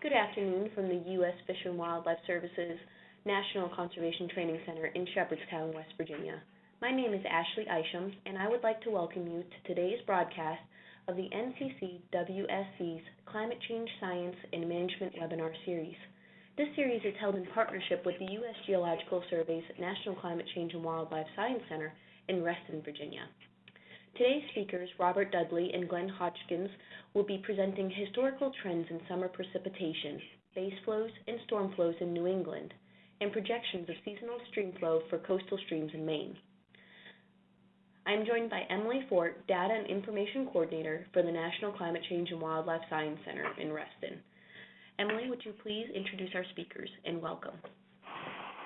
Good afternoon from the U.S. Fish and Wildlife Services National Conservation Training Center in Shepherdstown, West Virginia. My name is Ashley Isham, and I would like to welcome you to today's broadcast of the NCC WSC's Climate Change Science and Management webinar series. This series is held in partnership with the U.S. Geological Survey's National Climate Change and Wildlife Science Center in Reston, Virginia. Today's speakers, Robert Dudley and Glenn Hodgkins, will be presenting historical trends in summer precipitation, base flows, and storm flows in New England, and projections of seasonal stream flow for coastal streams in Maine. I am joined by Emily Fort, Data and Information Coordinator for the National Climate Change and Wildlife Science Center in Reston. Emily, would you please introduce our speakers and welcome?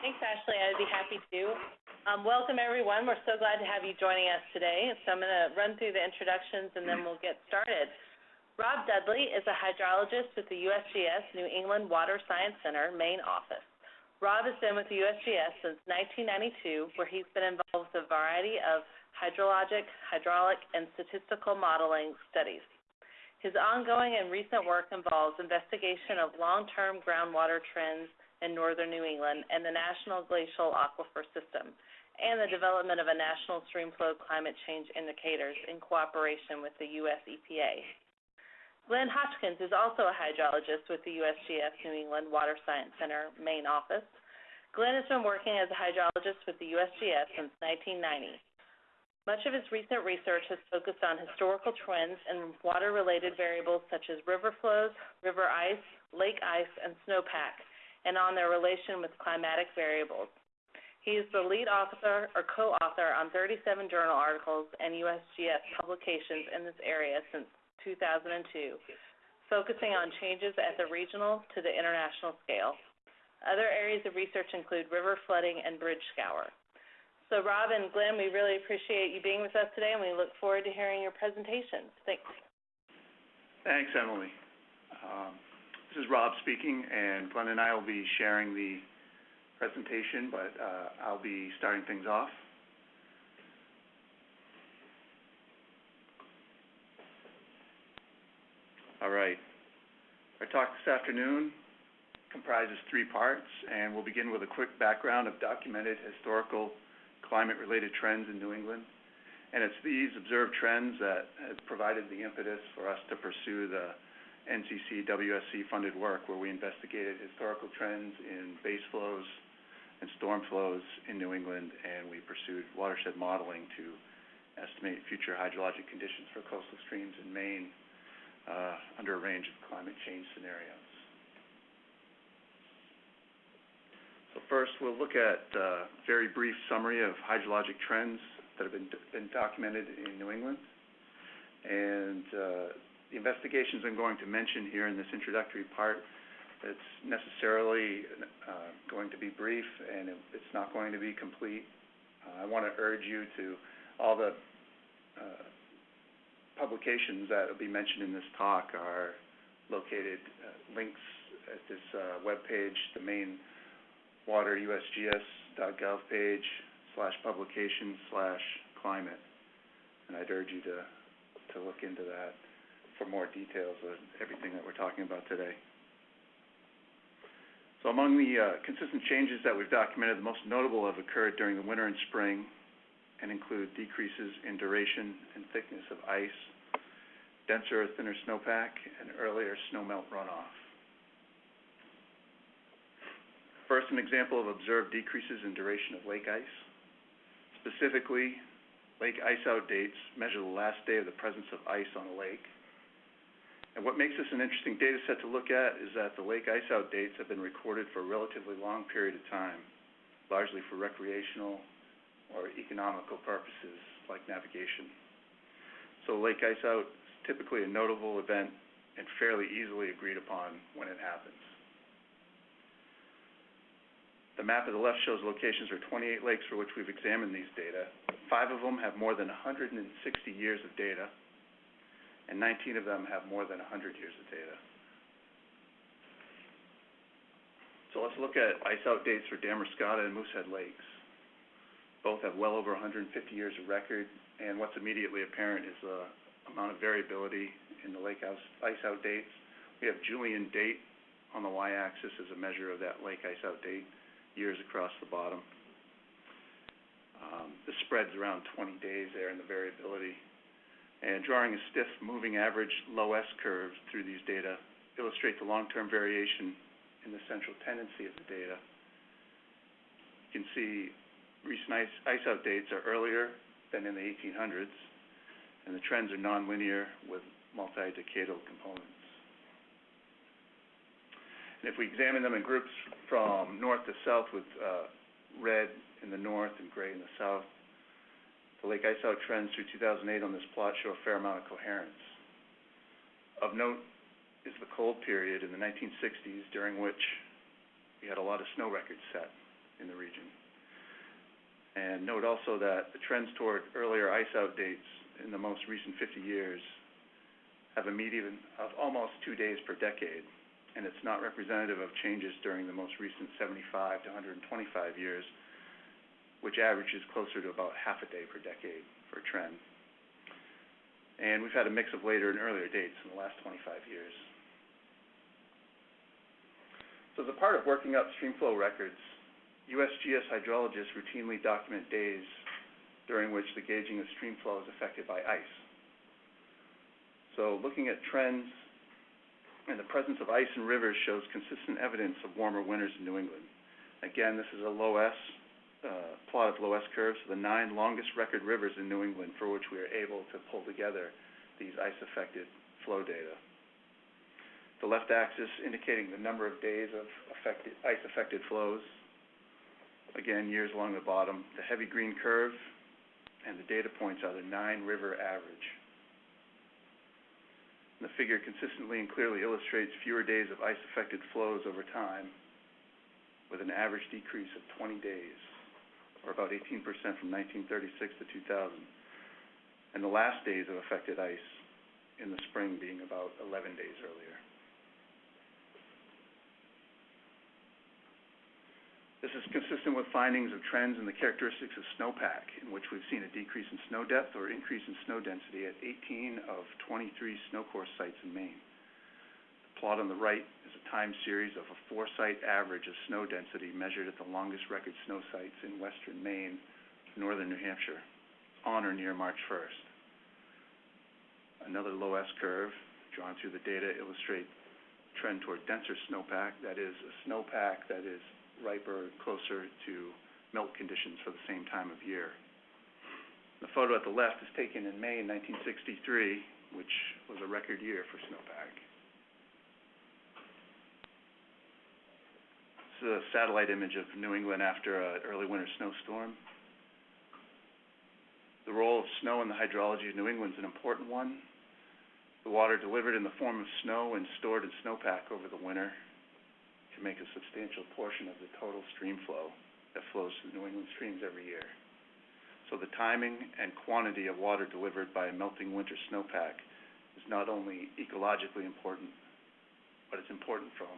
Thanks, Ashley. I'd be happy to. Um, welcome, everyone. We're so glad to have you joining us today. So I'm going to run through the introductions and then we'll get started. Rob Dudley is a hydrologist with the USGS New England Water Science Center Maine office. Rob has been with the USGS since 1992, where he's been involved with a variety of hydrologic, hydraulic, and statistical modeling studies. His ongoing and recent work involves investigation of long-term groundwater trends in northern New England and the National Glacial Aquifer System, and the development of a national streamflow climate change indicators in cooperation with the U.S. EPA. Glenn Hodgkins is also a hydrologist with the USGS New England Water Science Center Maine office. Glenn has been working as a hydrologist with the USGS since 1990. Much of his recent research has focused on historical trends in water-related variables such as river flows, river ice, lake ice, and snowpack, and on their relation with climatic variables. He is the lead author or co-author on 37 journal articles and USGS publications in this area since 2002, focusing on changes at the regional to the international scale. Other areas of research include river flooding and bridge scour. So Rob and Glenn, we really appreciate you being with us today, and we look forward to hearing your presentations. Thanks. Thanks, Emily. Um, this is Rob speaking, and Glenn and I will be sharing the presentation, but uh, I'll be starting things off. All right. Our talk this afternoon comprises three parts, and we'll begin with a quick background of documented historical climate-related trends in New England. And it's these observed trends that have provided the impetus for us to pursue the NCC WSC funded work where we investigated historical trends in base flows and storm flows in New England, and we pursued watershed modeling to estimate future hydrologic conditions for coastal streams in Maine uh, under a range of climate change scenarios. So first, we'll look at a very brief summary of hydrologic trends that have been, been documented in New England. And uh, the investigations I'm going to mention here in this introductory part, it's necessarily uh, going to be brief and it's not going to be complete. Uh, I want to urge you to all the uh, publications that will be mentioned in this talk are located links at this web page, the main water usgs.gov page slash publications slash climate. And I'd urge you to, to look into that for more details of everything that we're talking about today. So among the uh, consistent changes that we've documented, the most notable have occurred during the winter and spring and include decreases in duration and thickness of ice, denser or thinner snowpack, and earlier snowmelt runoff. First, an example of observed decreases in duration of lake ice. Specifically, lake ice out dates measure the last day of the presence of ice on a lake what makes this an interesting data set to look at is that the lake ice out dates have been recorded for a relatively long period of time, largely for recreational or economical purposes like navigation. So lake ice out is typically a notable event and fairly easily agreed upon when it happens. The map at the left shows locations for 28 lakes for which we've examined these data. Five of them have more than 160 years of data, and 19 of them have more than 100 years of data. So let's look at ice-out dates for Damariscotta and Moosehead Lakes. Both have well over 150 years of record, and what's immediately apparent is the amount of variability in the lake ice-out dates. We have Julian date on the y-axis as a measure of that lake ice out date, years across the bottom. Um, the spread's around twenty days there in the variability. And drawing a stiff moving average LOESS curve through these data illustrate the long-term variation in the central tendency of the data. You can see recent ice, ice out dates are earlier than in the eighteen hundreds, and the trends are nonlinear with multi-decadal components. And if we examine them in groups from north to south with, uh, red in the north and gray in the south, the lake ice out trends through two thousand eight on this plot show a fair amount of coherence. Of note is the cold period in the nineteen sixties, during which we had a lot of snow records set in the region. And note also that the trends toward earlier ice out dates in the most recent fifty years have a median of almost two days per decade, and it's not representative of changes during the most recent seventy-five to hundred and twenty-five years, which averages closer to about half a day per decade for trend. And we've had a mix of later and earlier dates in the last twenty-five years. So as a part of working up stream flow records, USGS hydrologists routinely document days during which the gauging of stream flow is affected by ice. So looking at trends and the presence of ice in rivers shows consistent evidence of warmer winters in New England. Again, this is a LOESS, uh, plot of LOESS curves, the nine longest record rivers in New England for which we are able to pull together these ice-affected flow data. The left axis indicating the number of days of affected, ice-affected flows. Again, years along the bottom. The heavy green curve and the data points are the nine river average. The figure consistently and clearly illustrates fewer days of ice-affected flows over time, with an average decrease of twenty days, or about eighteen percent from nineteen thirty-six to two thousand. And the last days of affected ice in the spring being about eleven days earlier. This is consistent with findings of trends in the characteristics of snowpack, in which we've seen a decrease in snow depth or increase in snow density at eighteen of twenty-three snow course sites in Maine. Plot on the right is a time series of a four-site average of snow density measured at the longest record snow sites in western Maine, northern New Hampshire, on or near March first. Another LOESS curve drawn through the data illustrate trend toward denser snowpack, that is, a snowpack that is riper, closer to melt conditions for the same time of year. The photo at the left is taken in May nineteen sixty-three, which was a record year for snowpack. This is a satellite image of New England after an early winter snowstorm. The role of snow in the hydrology of New England is an important one. The water delivered in the form of snow and stored in snowpack over the winter can make a substantial portion of the total stream flow that flows through New England streams every year. So the timing and quantity of water delivered by a melting winter snowpack is not only ecologically important, but it's important from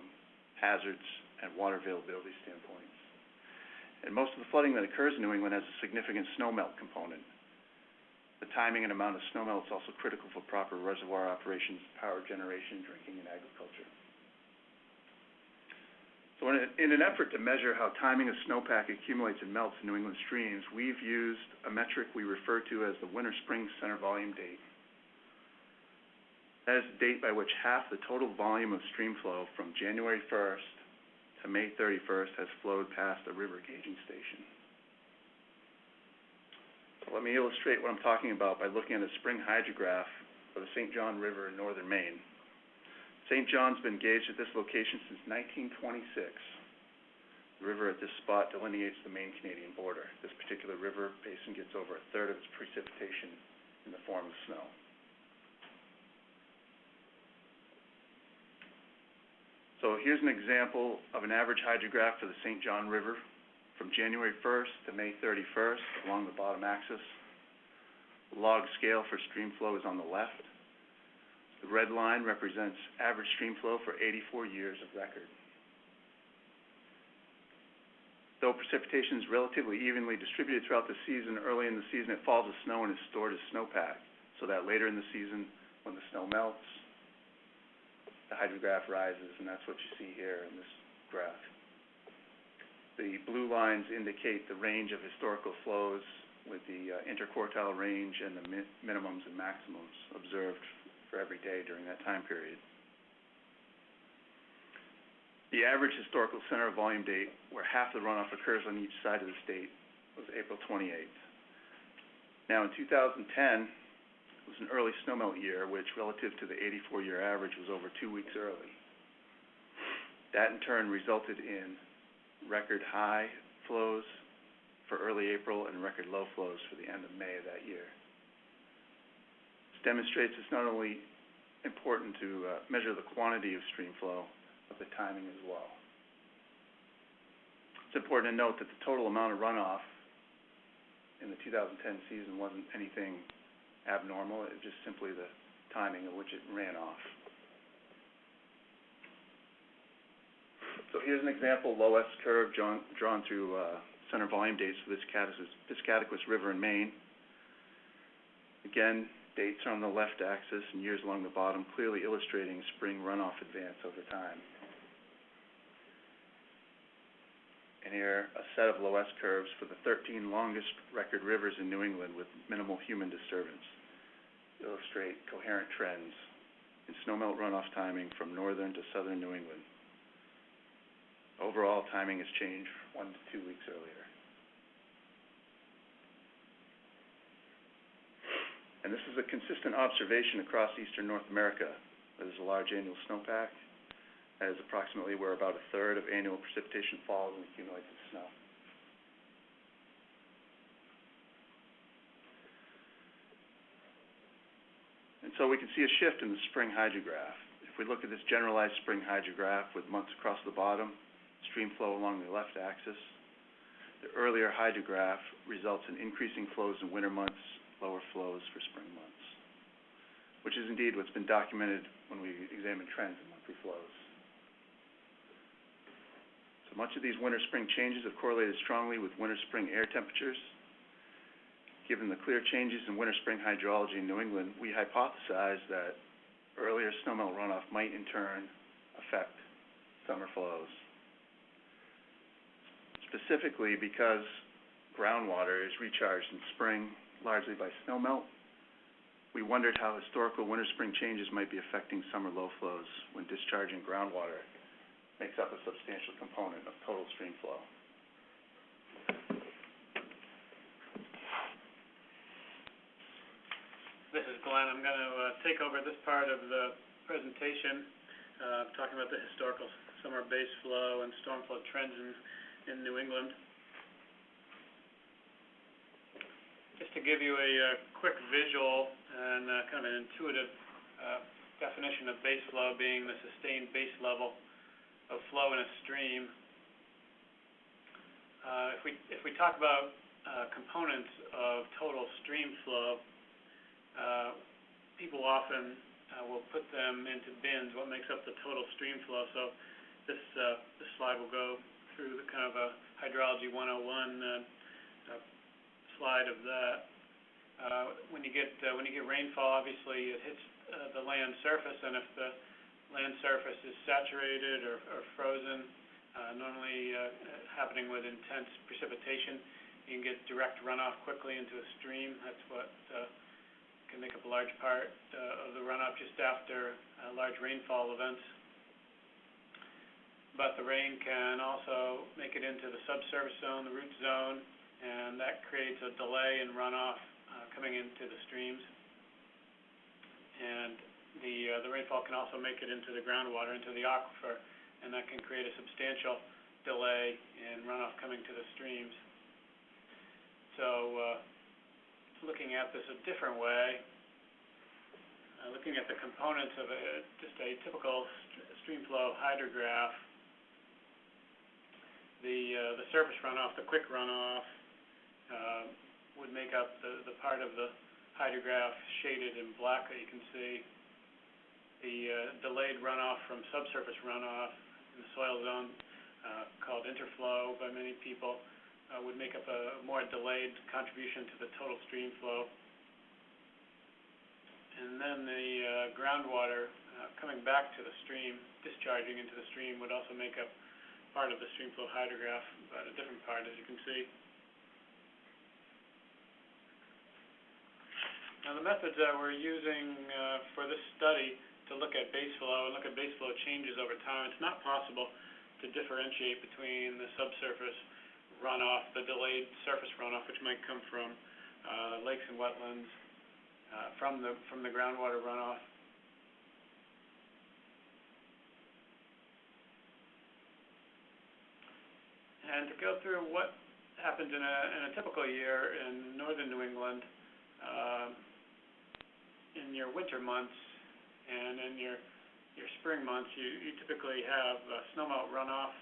hazards and water availability standpoints. And most of the flooding that occurs in New England has a significant snowmelt component. The timing and amount of snowmelt is also critical for proper reservoir operations, power generation, drinking, and agriculture. So in, an effort to measure how timing of snowpack accumulates and melts in New England streams, we've used a metric we refer to as the winter-spring center volume date. That is the date by which half the total volume of stream flow from January first to May thirty-first has flowed past the river gauging station. So let me illustrate what I'm talking about by looking at a spring hydrograph of the St. John River in northern Maine. St. John's been gauged at this location since nineteen twenty-six. The river at this spot delineates the Maine-Canadian border. This particular river basin gets over a third of its precipitation in the form of snow. So here's an example of an average hydrograph for the St. John River from January first to May thirty-first along the bottom axis. Log scale for stream flow is on the left. The red line represents average stream flow for eighty-four years of record. Though precipitation is relatively evenly distributed throughout the season, early in the season it falls as snow and is stored as snowpack, so that later in the season, when the snow melts, the hydrograph rises, and that's what you see here in this graph. The blue lines indicate the range of historical flows with the uh, interquartile range and the mi- minimums and maximums observed for every day during that time period. The average historical center volume date, where half the runoff occurs on each side of the state, was April twenty-eighth. Now, in two thousand ten, it was an early snowmelt year, which relative to the eighty-four year average was over two weeks early. That in turn resulted in record high flows for early April and record low flows for the end of May of that year. This demonstrates it's not only important to uh, measure the quantity of stream flow, but the timing as well. It's important to note that the total amount of runoff in the two thousand ten season wasn't anything abnormal, it was just simply the timing of which it ran off. So here's an example, LOESS curve drawn, drawn through, uh, center volume dates for this Piscataquis River in Maine. Again, dates are on the left axis and years along the bottom, clearly illustrating spring runoff advance over time. And here, a set of LOESS curves for the thirteen longest record rivers in New England with minimal human disturbance. Illustrate coherent trends in snowmelt runoff timing from northern to southern New England. Overall, timing has changed one to two weeks earlier. And this is a consistent observation across eastern North America. There's a large annual snowpack. Is approximately where about a third of annual precipitation falls and accumulates as snow. And so we can see a shift in the spring hydrograph. If we look at this generalized spring hydrograph with months across the bottom, stream flow along the left axis, the earlier hydrograph results in increasing flows in winter months, lower flows for spring months, which is indeed what's been documented when we examine trends in monthly flows. Much of these winter-spring changes have correlated strongly with winter-spring air temperatures. Given the clear changes in winter-spring hydrology in New England, we hypothesize that earlier snowmelt runoff might in turn affect summer flows. Specifically because groundwater is recharged in spring largely by snowmelt, we wondered how historical winter-spring changes might be affecting summer low flows when discharging groundwater makes up a substantial component of total stream flow. This is Glenn. I'm going to uh, take over this part of the presentation, uh, talking about the historical summer base flow and storm flow trends in, in New England. Just to give you a uh, quick visual and uh, kind of an intuitive uh, definition of base flow being the sustained base level of flow in a stream. Uh, if we if we talk about uh, components of total stream flow, uh, people often uh, will put them into bins, what makes up the total stream flow. So this, uh, this slide will go through the kind of a hydrology 101 uh, slide of that. When you get when you get rainfall, obviously it hits the land surface, and if the land surface is saturated or, or frozen, uh, normally uh, happening with intense precipitation, you can get direct runoff quickly into a stream. That's what uh, can make up a large part uh, of the runoff just after uh, large rainfall events. But the rain can also make it into the subsurface zone, the root zone, and that creates a delay in runoff uh, coming into the streams. And the uh, the rainfall can also make it into the groundwater, into the aquifer, and that can create a substantial delay in runoff coming to the streams. So, uh, looking at this a different way, uh, looking at the components of a, just a typical st- stream flow hydrograph, the, uh, the surface runoff, the quick runoff, uh, would make up the, the part of the hydrograph shaded in black that you can see. The, uh, delayed runoff from subsurface runoff in the soil zone, uh, called interflow by many people, uh, would make up a more delayed contribution to the total stream flow. and then the, groundwater, coming back to the stream, discharging into the stream would also make up part of the stream flow hydrograph, but a different part, as you can see. Now, the methods that we're using, uh, for this study to look at base flow and look at base flow changes over time, it's not possible to differentiate between the subsurface runoff, the delayed surface runoff, which might come from, uh, lakes and wetlands, uh, from the, from the groundwater runoff. And to go through what happens in a, in a typical year in northern New England, um, in your winter months and in your, your spring months, you, you typically have uh, snowmelt runoff.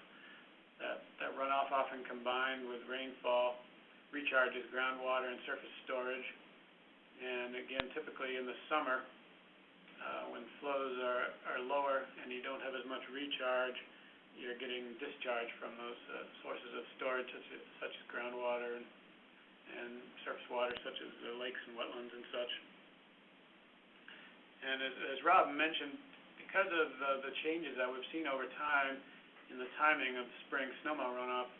That, that runoff often combined with rainfall recharges groundwater and surface storage. And again, typically in the summer, uh, when flows are, are lower and you don't have as much recharge, you're getting discharge from those uh, sources of storage such as, such as groundwater and, and surface water such as the lakes and wetlands and such. And as, as Rob mentioned, because of the, the changes that we've seen over time in the timing of spring snowmelt runoff,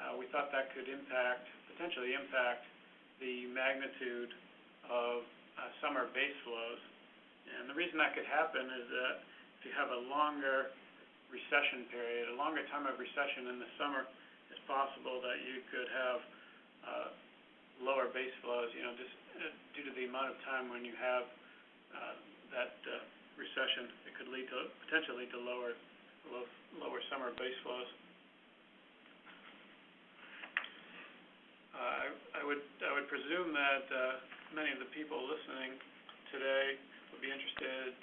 uh, we thought that could impact, potentially impact the magnitude of uh, summer base flows. And the reason that could happen is that if you have a longer recession period, a longer time of recession in the summer, it's possible that you could have uh, lower base flows, you know, just uh, due to the amount of time when you have uh, that uh, recession, it could lead to, potentially lead to lower, low, lower summer base flows. Uh, I, would, I would presume that uh, many of the people listening today would be interested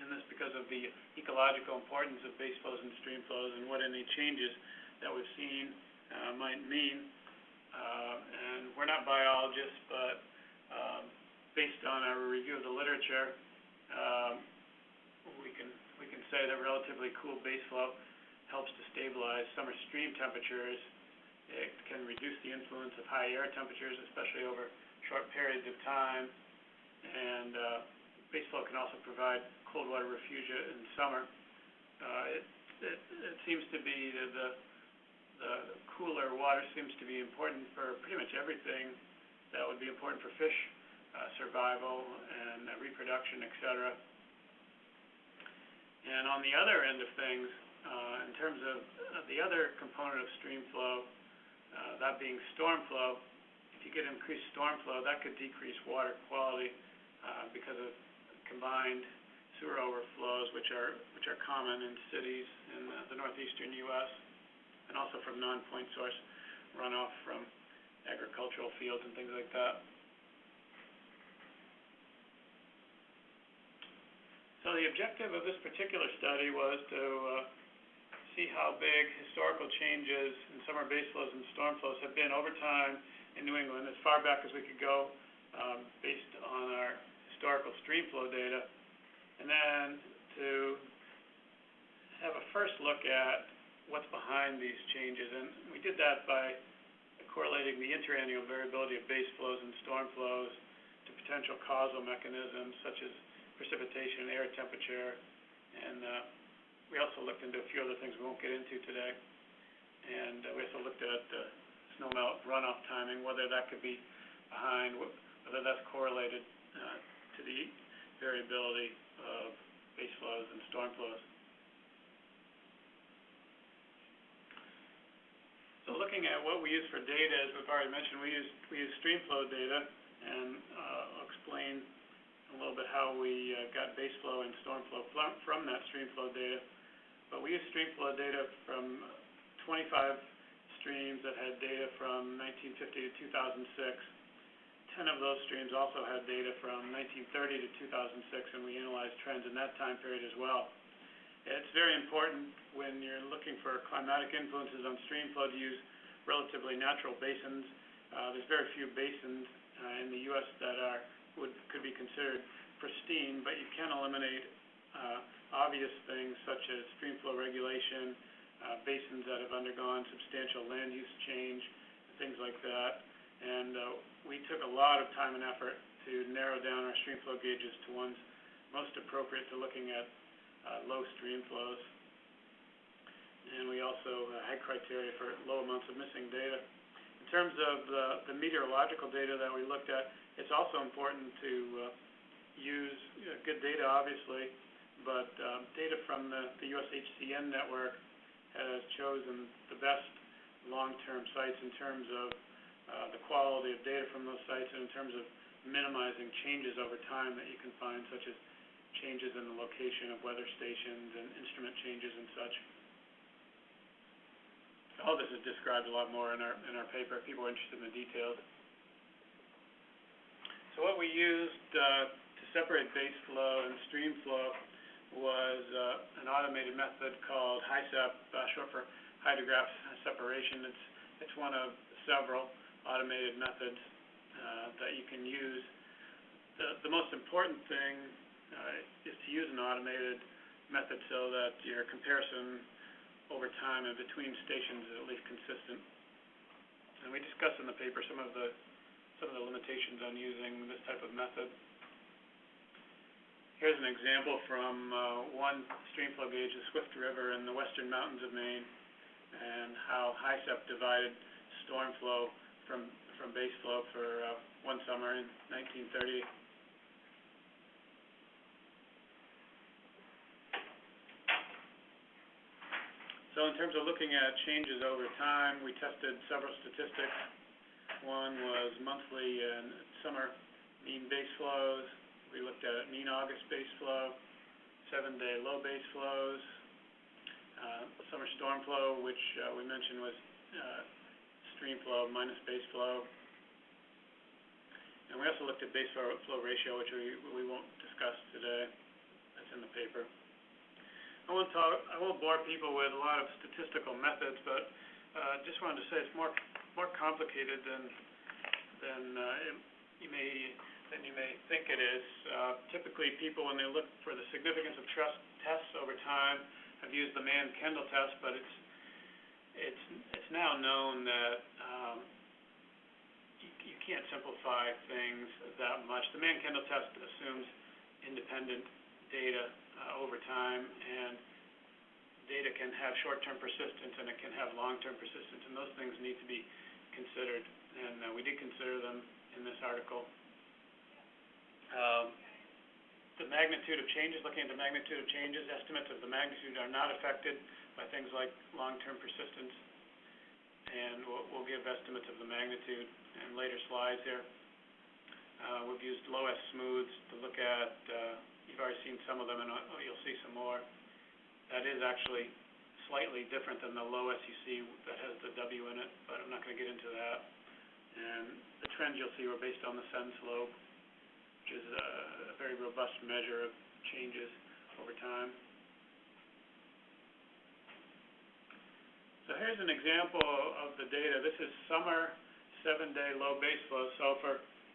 in this because of the ecological importance of base flows and stream flows and what any changes that we've seen might mean. And we're not biologists, but um, based on our review of the literature, we can we can say that relatively cool base flow helps to stabilize summer stream temperatures. It can reduce the influence of high air temperatures, especially over short periods of time. And uh, base flow can also provide cold water refugia in summer. Uh, it, it, it seems to be the, the, the cooler water seems to be important for pretty much everything that would be important for fish survival and uh, reproduction, et cetera. And on the other end of things, uh, in terms of uh, the other component of stream flow, uh, that being storm flow, if you get increased storm flow, that could decrease water quality uh, because of combined sewer overflows, which are which are common in cities in uh, the northeastern U.S. and also from non-point source runoff from agricultural fields and things like that. So the objective of this particular study was to uh, see how big historical changes in summer base flows and storm flows have been over time in New England, as far back as we could go, um, based on our historical stream flow data. And then to have a first look at what's behind these changes. And we did that by correlating the interannual variability of base flows and storm flows to potential causal mechanisms such as precipitation, air temperature, and uh, we also looked into a few other things we won't get into today. And uh, we also looked at uh, snowmelt runoff timing, whether that could be behind, whether that's correlated to the variability of base flows and storm flows. So looking at what we use for data, as we've already mentioned, we use we use stream flow data, and I'll explain a little bit how we uh, got base flow and storm flow from, that stream flow data. But we use stream flow data from 25 streams that had data from 1950 to 2006. 10 of those streams also had data from 1930 to 2006, and we analyzed trends in that time period as well. It's very important when you're looking for climatic influences on stream flow to use relatively natural basins. Uh, there's very few basins uh, in the U.S. that are could be considered pristine, but you can eliminate uh, obvious things such as stream flow regulation, uh, basins that have undergone substantial land use change, things like that. And, uh, we took a lot of time and effort to narrow down our stream flow gauges to ones most appropriate to looking at, low stream flows. And we also had criteria for low amounts of missing data. Terms of the, meteorological data that we looked at, it's also important to, uh, use, good data, obviously, but, um, data from the, the USHCN network has chosen the best long-term sites in terms of, uh, the quality of data from those sites and in terms of minimizing changes over time that you can find, such as changes in the location of weather stations and instrument changes and such. All this is described a lot more in our, in our paper, if people are interested in the details. So what we used, uh, to separate base flow and stream flow was, uh, an automated method called HYSEP, uh, short for hydrograph separation. It's, it's one of several automated methods, uh, that you can use. The, the most important thing, uh, is to use an automated method so that your comparison over time and between stations is at least consistent. And we discuss in the paper some of the some of the limitations on using this type of method. Here's an example from uh, one streamflow gauge, the Swift River in the western mountains of Maine, and how HYSEP divided storm flow from from base flow for uh, one summer in 1930. So in terms of looking at changes over time, we tested several statistics. One was monthly and summer mean base flows. We looked at mean August base flow, seven-day low base flows, uh, summer storm flow, which, uh, we mentioned was, uh, stream flow minus base flow. And we also looked at base flow, ratio, which we, we won't discuss today. That's in the paper. I won't talk, I won't bore people with a lot of statistical methods, but, uh, just wanted to say it's more, more complicated than, than, uh, it, you may, than you may think it is. Uh, typically, people, when they look for the significance of trust tests over time, have used the Mann-Kendall test, but it's, it's, it's now known that, um, you, you can't simplify things that much. The Mann-Kendall test assumes independent data, uh, over time, and data can have short-term persistence and it can have long-term persistence, and those things need to be considered, and, uh, we did consider them in this article. Um, the magnitude of changes, looking at the magnitude of changes, estimates of the magnitude are not affected by things like long-term persistence, and we'll, give estimates of the magnitude in later slides here. Uh, we've used LOESS smooths to look at, you've already seen some of them, and, uh, you'll see some more. That is actually slightly different than the LOWESS you see that has the W in it, but I'm not gonna get into that. And the trends you'll see were based on the SEN slope, which is a, very robust measure of changes over time. So here's an example of the data. This is summer, seven-day low base flow. So for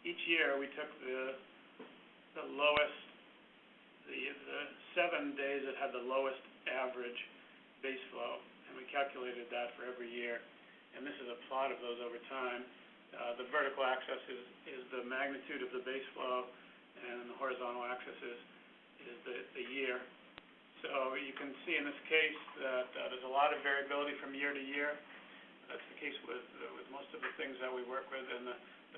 each year, we took the, the lowest, the, seven days that had the lowest average base flow, and we calculated that for every year. And this is a plot of those over time. Uh, the vertical axis is, is the magnitude of the base flow, and the horizontal axis is, is the, year. So you can see in this case that, uh, there's a lot of variability from year to year. That's the case with, uh, with most of the things that we work with, and the,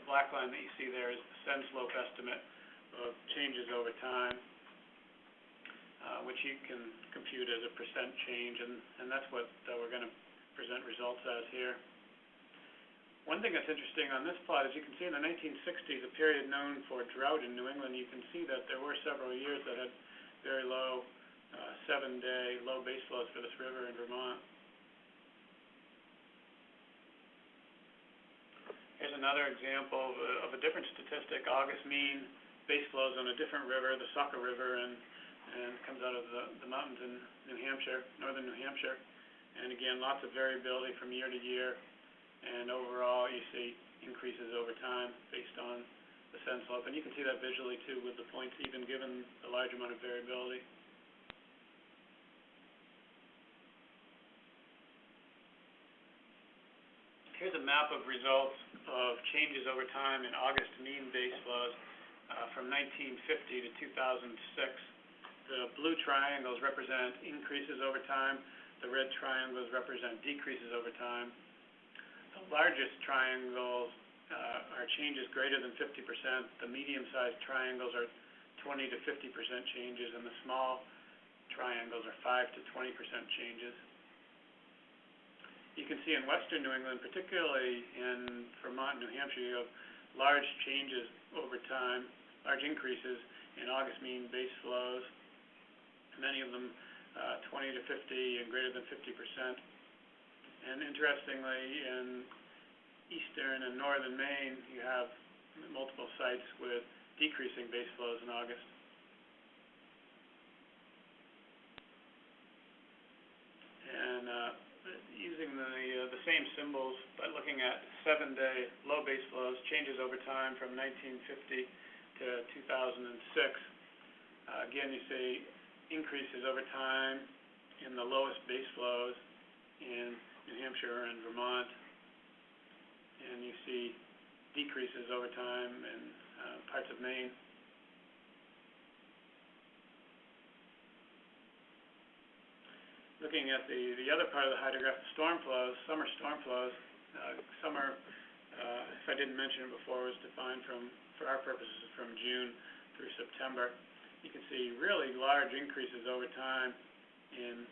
black line that you see there is the SEN slope estimate of changes over time, which you can compute as a percent change, and, that's what, uh, we're gonna present results as here. One thing that's interesting on this plot is you can see in the nineteen sixties, a period known for drought in New England, you can see that there were several years that had very low, uh, seven-day low base flows for this river in Vermont. Here's another example of a, of a different statistic, August mean base flows on a different river, the Saco River, and, and comes out of the, the mountains in New Hampshire, northern New Hampshire. And again, lots of variability from year to year, and overall, you see increases over time based on the SEN slope. And you can see that visually too with the points even given the large amount of variability. Here's a map of results of changes over time in August mean base flows uh, from 1950 to 2006. The blue triangles represent increases over time. The red triangles represent decreases over time. The largest triangles uh, are changes greater than 50%. The medium-sized triangles are 20 to 50% changes, and the small triangles are 5 to 20% changes. You can see in western New England, particularly in Vermont and New Hampshire, you have large changes over time, large increases in August mean base flows, many of them uh, 20 to 50 and greater than 50 percent. And interestingly, in eastern and northern Maine, you have multiple sites with decreasing base flows in August. And uh, using the uh, the same symbols, but looking at seven-day low base flows, changes over time from 1950 to 2006. Uh, again, you see increases over time in the lowest base flows in New Hampshire and Vermont, and you see decreases over time in uh, parts of Maine. Looking at the, the other part of the hydrograph, the storm flows, summer storm flows, uh, summer, uh, if I didn't mention it before, was defined from, for our purposes, from June through September. You can see really large increases over time in,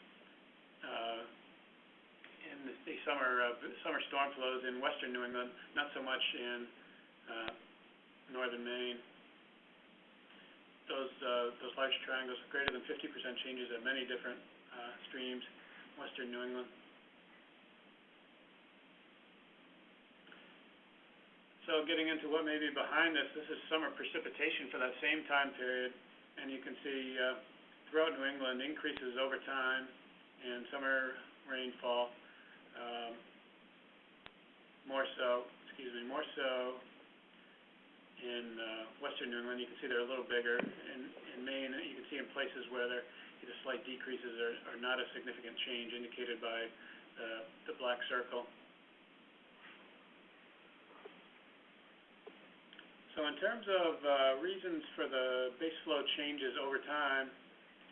uh, in the, the summer, uh, summer storm flows in western New England, not so much in, uh, northern Maine. Those, uh, those large triangles, greater than fifty percent changes at many different, uh, streams, western New England. So getting into what may be behind this, this is summer precipitation for that same time period, and you can see, uh, throughout New England, increases over time in summer rainfall, um, more so, excuse me, more so in, uh, western New England, you can see they're a little bigger. In, in Maine, you can see in places where there, either slight decreases or, or not a significant change indicated by the, the black circle. So in terms of, uh, reasons for the base flow changes over time,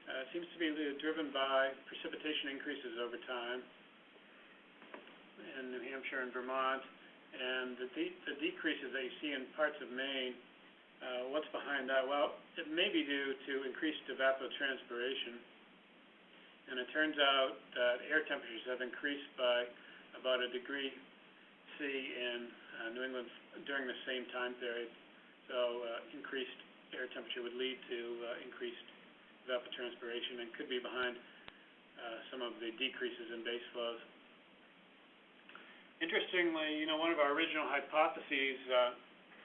uh, it seems to be driven by precipitation increases over time in New Hampshire and Vermont. And the de- the decreases that you see in parts of Maine, uh, what's behind that? Well, it may be due to increased evapotranspiration. And it turns out that air temperatures have increased by about a degree C in, New England during the same time period. So, uh, increased air temperature would lead to, uh, increased evapotranspiration and could be behind, uh, some of the decreases in base flows. Interestingly, you know, one of our original hypotheses,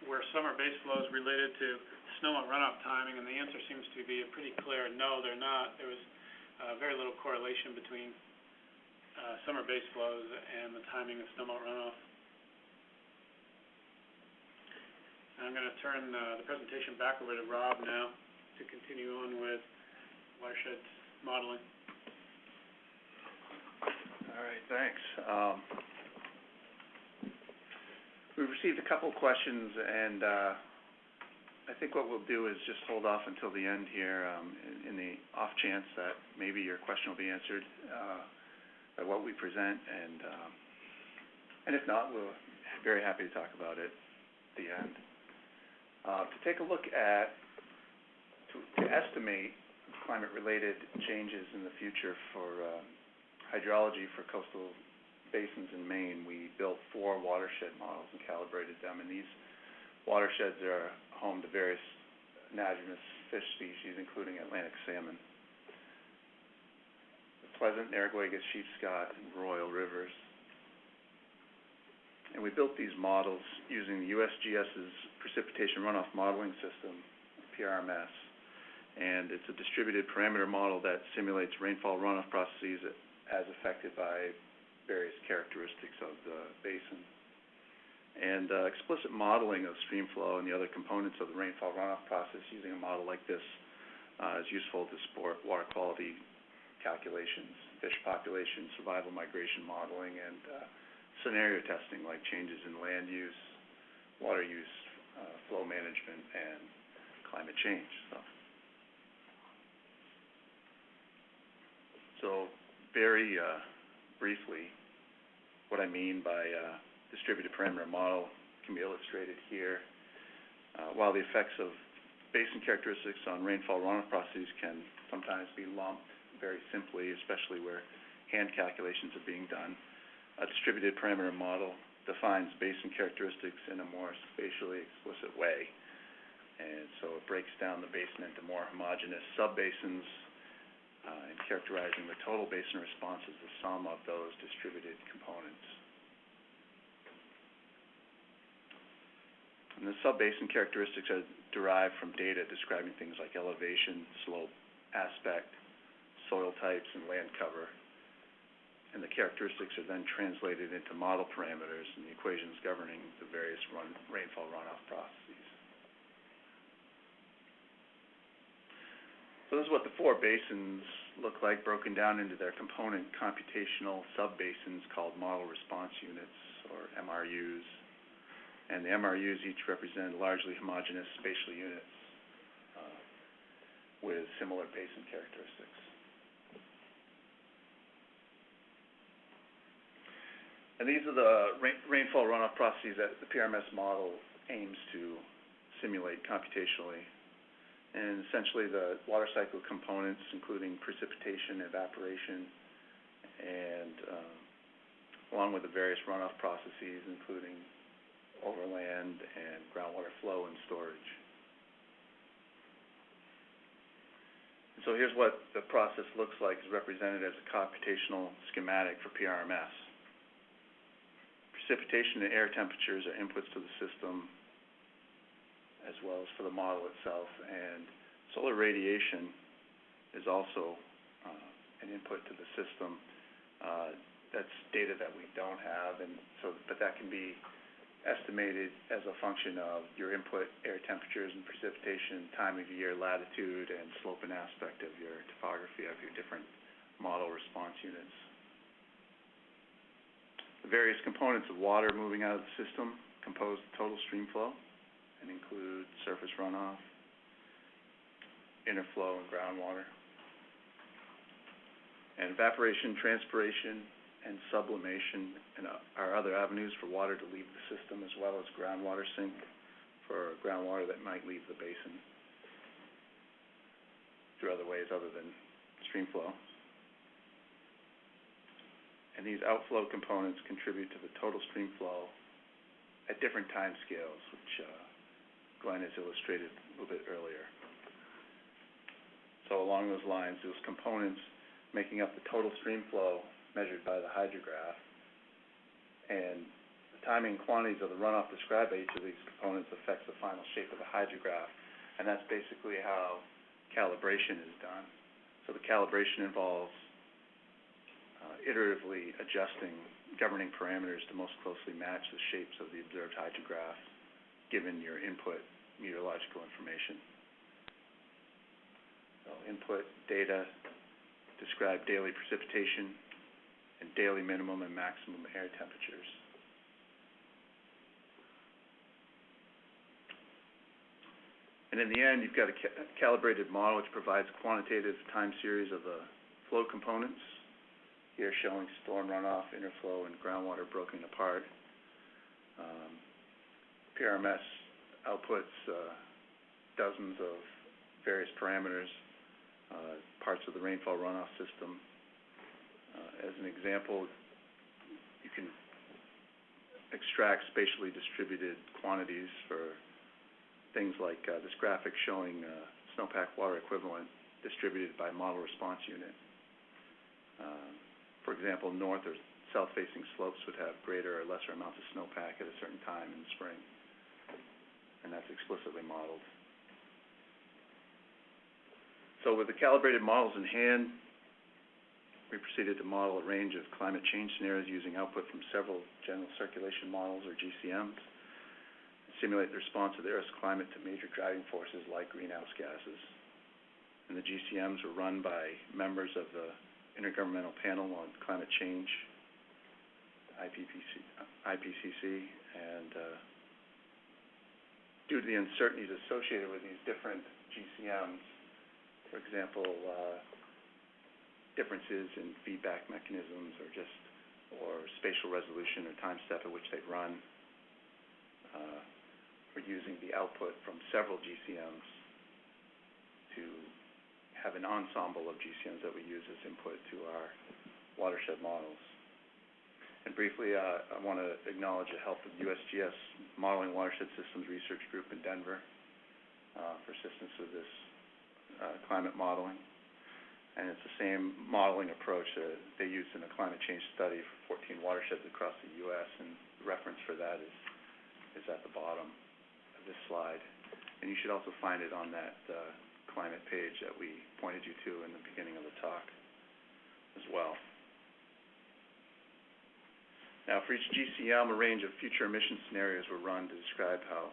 were summer base flows related to snowmelt runoff timing, and the answer seems to be a pretty clear no, they're not. There was, very little correlation between, summer base flows and the timing of snowmelt runoff. I'm gonna turn, uh, the presentation back over to Rob now to continue on with watershed modeling. All right, thanks. Um, we've received a couple questions, and, uh, I think what we'll do is just hold off until the end here, um, in, in the off chance that maybe your question will be answered, uh, by what we present, and, um, and if not, we'll, very happy to talk about it at the end. Uh, to take a look at, to, estimate climate-related changes in the future for, uh, hydrology for coastal basins in Maine, we built four watershed models and calibrated them, and these watersheds are home to various anadromous fish species, including Atlantic salmon. The Pleasant, Narraguagus, Sheepscot, and Royal rivers. And we built these models using the USGS's Precipitation Runoff Modeling System, PRMS. And it's a distributed parameter model that simulates rainfall runoff processes as affected by various characteristics of the basin. And, uh, explicit modeling of stream flow and the other components of the rainfall runoff process using a model like this, uh, is useful to support water quality calculations, fish population, survival migration modeling, and, uh, scenario testing, like changes in land use, water use, flow management, and climate change, so. Very, uh, briefly, what I mean by, uh, distributed parameter model can be illustrated here. Uh, while the effects of basin characteristics on rainfall runoff processes can sometimes be lumped very simply, especially where hand calculations are being done, a distributed parameter model defines basin characteristics in a more spatially explicit way. And so it breaks down the basin into more homogeneous subbasins, uh, and characterizing the total basin response as the sum of those distributed components. And the subbasin characteristics are derived from data describing things like elevation, slope, aspect, soil types, and land cover. And the characteristics are then translated into model parameters and the equations governing the various run, rainfall runoff processes. So this is what the four basins look like, broken down into their component computational subbasins called model response units, or MRUs. And the MRUs each represent largely homogeneous spatial units, uh, with similar basin characteristics. And these are the rain, rainfall runoff processes that the PRMS model aims to simulate computationally. And essentially, the water cycle components, including precipitation, evaporation, and, um, along with the various runoff processes, including overland and groundwater flow and storage. And so here's what the process looks like, is represented as a computational schematic for PRMS. Precipitation and air temperatures are inputs to the system, as well as for the model itself, and solar radiation is also, uh, an input to the system. Uh, that's data that we don't have, and so, but that can be estimated as a function of your input air temperatures and precipitation, time of year, latitude, and slope and aspect of your topography of your different model response units. The various components of water moving out of the system compose the total stream flow and include surface runoff, interflow, and groundwater. And evaporation, transpiration, and sublimation and uh, are other avenues for water to leave the system, as well as groundwater sink for groundwater that might leave the basin through other ways other than stream flow. And these outflow components contribute to the total stream flow at different time scales, which, uh, Glenn has illustrated a little bit earlier. So along those lines, those components making up the total stream flow measured by the hydrograph, and the timing and quantities of the runoff described by each of these components affects the final shape of the hydrograph, and that's basically how calibration is done. So the calibration involves Uh, iteratively adjusting governing parameters to most closely match the shapes of the observed hydrograph, given your input meteorological information. So input data describe daily precipitation and daily minimum and maximum air temperatures. And in the end, you've got a ca- calibrated model which provides quantitative time series of the flow components, here showing storm runoff, interflow, and groundwater broken apart. Um, PRMS outputs uh, dozens of various parameters, uh, parts of the rainfall runoff system. Uh, as an example, you can extract spatially distributed quantities for things like uh, this graphic showing uh, snowpack water equivalent distributed by model response unit. Uh, for example, north or south-facing slopes would have greater or lesser amounts of snowpack at a certain time in the spring, and that's explicitly modeled. So with the calibrated models in hand, we proceeded to model a range of climate change scenarios using output from several general circulation models, or GCMs, simulate the response of the Earth's climate to major driving forces like greenhouse gases. And the GCMs were run by members of the Intergovernmental Panel on Climate Change, IPPC, IPCC, and, uh, due to the uncertainties associated with these different GCMs, for example, uh, differences in feedback mechanisms or just, or spatial resolution or time step at which they run, uh, we're using the output from several GCMs to have an ensemble of GCMs that we use as input to our watershed models. And briefly, uh, I want to acknowledge the help of USGS Modeling Watershed Systems Research Group in Denver, uh, for assistance with this, uh, climate modeling. And it's the same modeling approach that they used in a climate change study for fourteen watersheds across the US, and the reference for that is, is at the bottom of this slide. And you should also find it on that, uh, climate page that we pointed you to in the beginning of the talk as well. Now, for each GCM, a range of future emission scenarios were run to describe how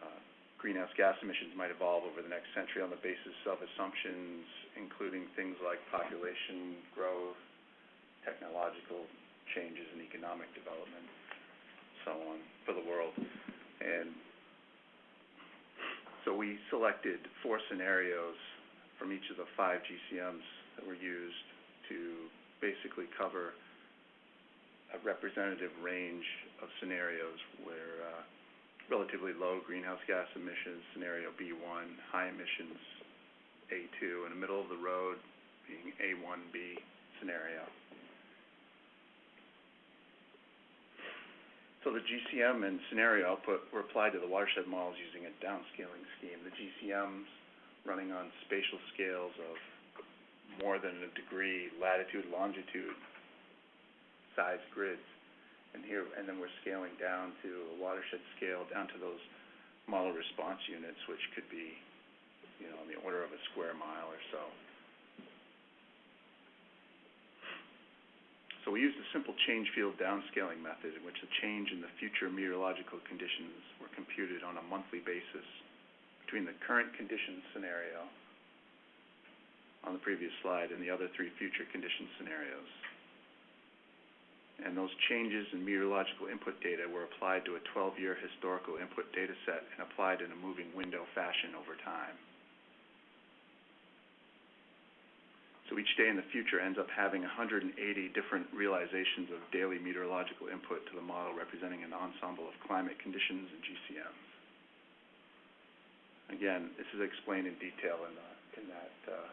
uh, greenhouse gas emissions might evolve over the next century on the basis of assumptions including things like population growth, technological changes in economic development, so on, for the world. And we selected four scenarios from each of the five GCMs that were used to basically cover a representative range of scenarios where, uh, relatively low greenhouse gas emissions, scenario B one, high emissions, A two, and a middle of the road being A one B scenario. So the GCM and scenario output were applied to the watershed models using a downscaling scheme. The GCMs running on spatial scales of more than a degree latitude, longitude, size grids. And here, and then we're scaling down to a watershed scale, down to those model response units, which could be, you know, on the order of a square mile or so. So we used a simple change field downscaling method in which the change in the future meteorological conditions were computed on a monthly basis between the current condition scenario on the previous slide and the other three future condition scenarios and those changes in meteorological input data were applied to a twelve-year historical input data set and applied in a moving window fashion over time. So each day in the future ends up having hundred and eighty different realizations of daily meteorological input to the model representing an ensemble of climate conditions and GCMs. Again, this is explained in detail in that, uh,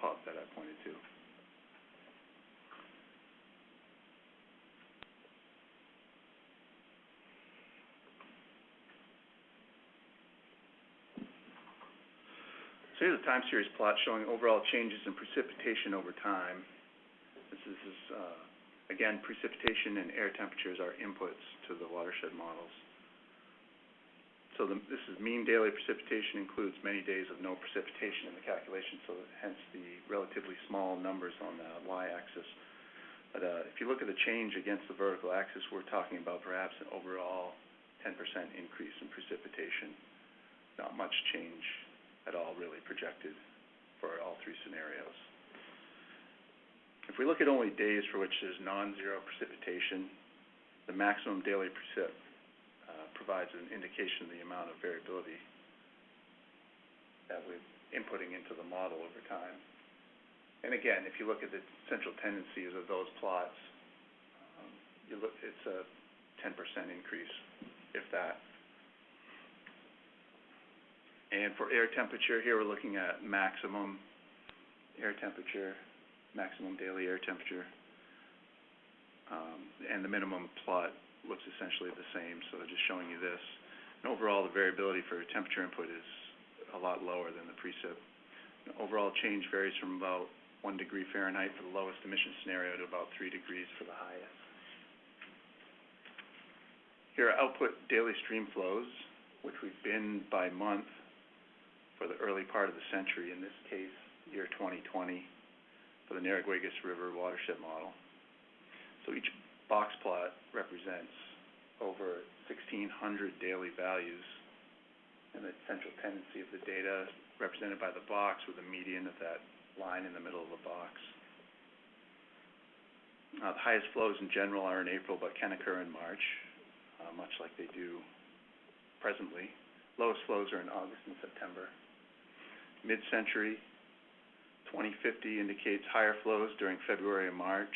pub that I pointed to. So here's a time series plot showing overall changes in precipitation over time. This is, uh, again, precipitation and air temperatures are inputs to the watershed models. So the, this is mean daily precipitation includes many days of no precipitation in the calculation, so hence the relatively small numbers on the y-axis. But, uh, if you look at the change against the vertical axis, we're talking about perhaps an overall ten percent increase in precipitation. Not much change at all really projected for all three scenarios. If we look at only days for which there's non-zero precipitation, the maximum daily precip uh, provides an indication of the amount of variability that we're inputting into the model over time. And again, if you look at the central tendencies of those plots, um, you look, it's a ten percent increase, if that. And for air temperature, here we're looking at maximum air temperature, maximum daily air temperature. Um, and the minimum plot looks essentially the same, so just showing you this. And overall, the variability for temperature input is a lot lower than the precip. Overall change varies from about one degree Fahrenheit for the lowest emission scenario to about three degrees for the highest. Here are output daily stream flows, which we've binned by month for the early part of the century, in this case, year twenty twenty, for the Narraguagus River watershed model. So each box plot represents over sixteen hundred daily values, and the central tendency of the data represented by the box with a median of that line in the middle of the box. Uh, the highest flows in general are in April, but can occur in March, uh, much like they do presently. Lowest flows are in August and September. Mid-century, twenty fifty indicates higher flows during February and March,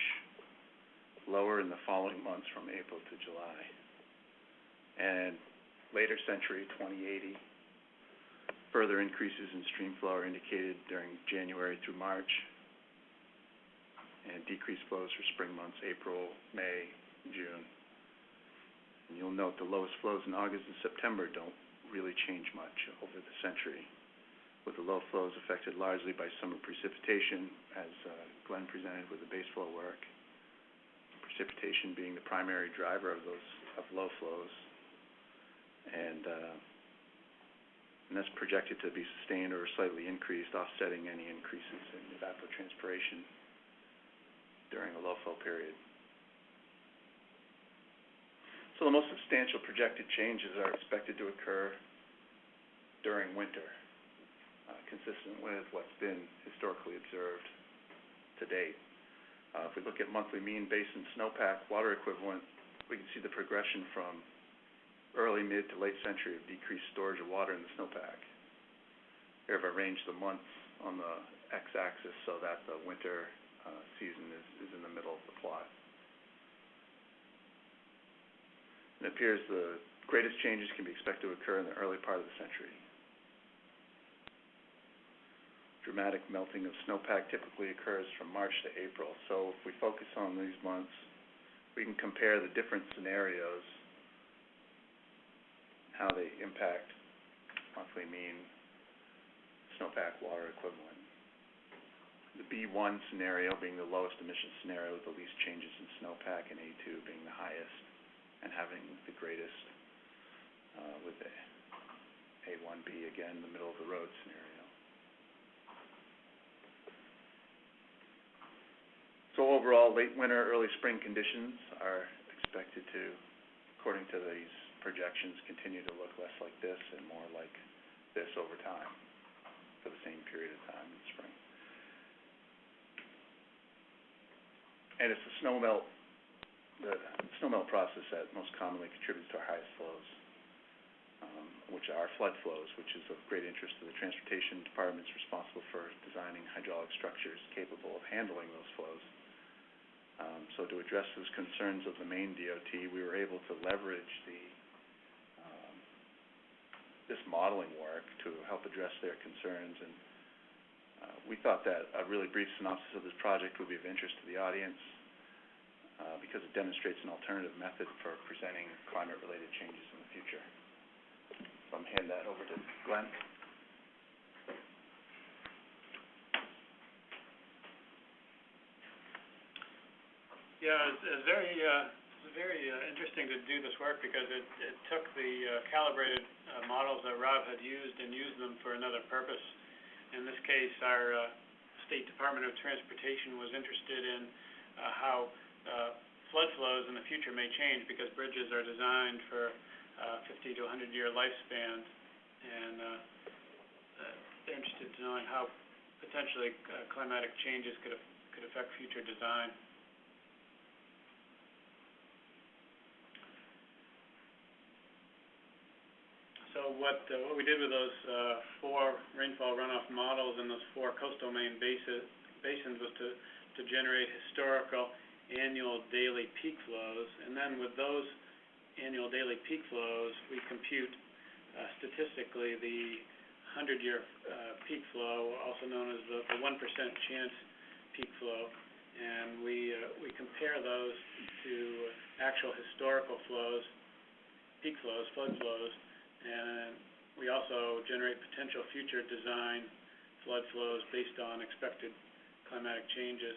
lower in the following months from April to July. And later century, twenty eighty, further increases in stream flow are indicated during January through March, and decreased flows for spring months, April, May, June. And you'll note the lowest flows in August and September don't really change much over the century, with the low flows affected largely by summer precipitation, as uh, Glenn presented with the base flow work. Precipitation being the primary driver of those, of low flows. And, uh, and that's projected to be sustained or slightly increased, offsetting any increases in evapotranspiration during a low flow period. So the most substantial projected changes are expected to occur during winter, consistent with what's been historically observed to date. Uh, if we look at monthly mean basin snowpack water equivalent, we can see the progression from early, mid to late century of decreased storage of water in the snowpack. Here I've arranged the months on the x-axis so that the winter uh, season is, is in the middle of the plot. It appears the greatest changes can be expected to occur in the early part of the century. Dramatic melting of snowpack typically occurs from March to April, so if we focus on these months, we can compare the different scenarios, how they impact monthly mean snowpack water equivalent. The B one scenario being the lowest emission scenario with the least changes in snowpack, and A two being the highest and having the greatest, uh, with the A one B again, the middle of the road scenario. So overall, late winter, early spring conditions are expected to, according to these projections, continue to look less like this and more like this over time, for the same period of time in spring. And it's the snow melt, the snow melt process that most commonly contributes to our highest flows, um, which are flood flows, which is of great interest to the transportation departments responsible for designing hydraulic structures capable of handling those flows. Um, so to address those concerns of the Maine DOT, we were able to leverage the, um, this modeling work to help address their concerns. And, uh, we thought that a really brief synopsis of this project would be of interest to the audience, uh, because it demonstrates an alternative method for presenting climate-related changes in the future. I'm hand that over to Glenn. Yeah, it's, it's very, uh, very, uh, interesting to do this work because it, it took the uh, calibrated, uh, models that Rob had used and used them for another purpose. In this case, our, uh, State Department of Transportation was interested in, uh, how, uh, flood flows in the future may change because bridges are designed for, uh, fifty to hundred year lifespans. And, uh, uh, they're interested in knowing how potentially, uh, climatic changes could, af- could affect future design. So what, uh, what we did with those, uh, four rainfall runoff models and those four coastal Maine basins was to, to generate historical annual daily peak flows. And then with those annual daily peak flows, we compute, uh, statistically the hundred-year, uh, peak flow, also known as the, the one percent chance peak flow. And we, we compare those to actual historical flows, peak flows, flood flows, and we also generate potential future design flood flows based on expected climatic changes.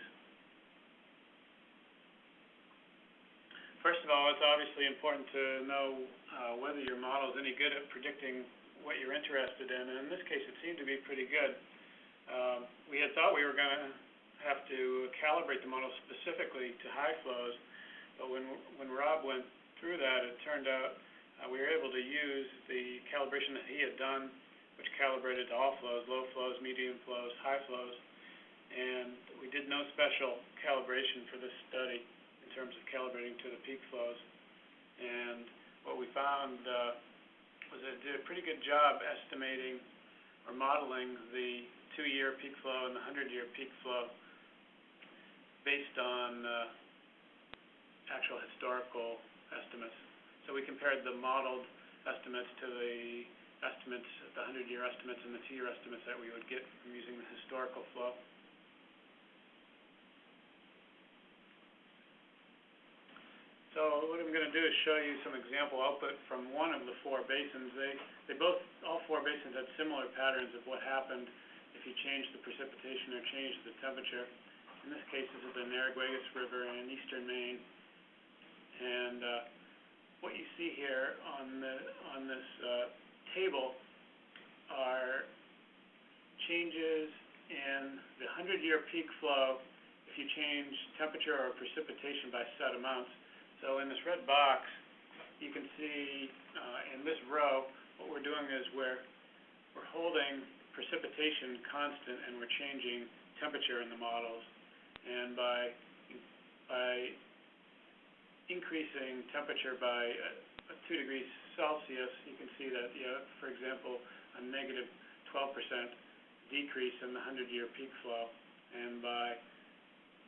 First of all, it's obviously important to know, uh, whether your model is any good at predicting what you're interested in, and in this case, it seemed to be pretty good. Um, we had thought we were gonna have to calibrate the model specifically to high flows, but when, when Rob went through that, it turned out we were able to use the calibration that he had done, which calibrated to all flows, low flows, medium flows, high flows, And we did no special calibration for this study in terms of calibrating to the peak flows. And what we found, uh, was it did a pretty good job estimating or modeling the two-year peak flow and the hundred-year peak flow based on, uh, actual historical estimates. So we compared the modeled estimates to the estimates, the hundred-year estimates and the two-year estimates that we would get from using the historical flow. So what I'm gonna do is show you some example output from one of the four basins. They, they both, all four basins had similar patterns of what happened if you changed the precipitation or changed the temperature. In this case, this is the Narraguagus River in eastern Maine. Uh, What you see here on the, on this, uh, table are changes in the hundred-year peak flow if you change temperature or precipitation by set amounts. So in this red box, you can see, uh, in this row, what we're doing is we're, we're holding precipitation constant and we're changing temperature in the models. And by, by increasing temperature by uh, two degrees Celsius, you can see that, you have, for example, a negative twelve percent decrease in the hundred-year peak flow. And by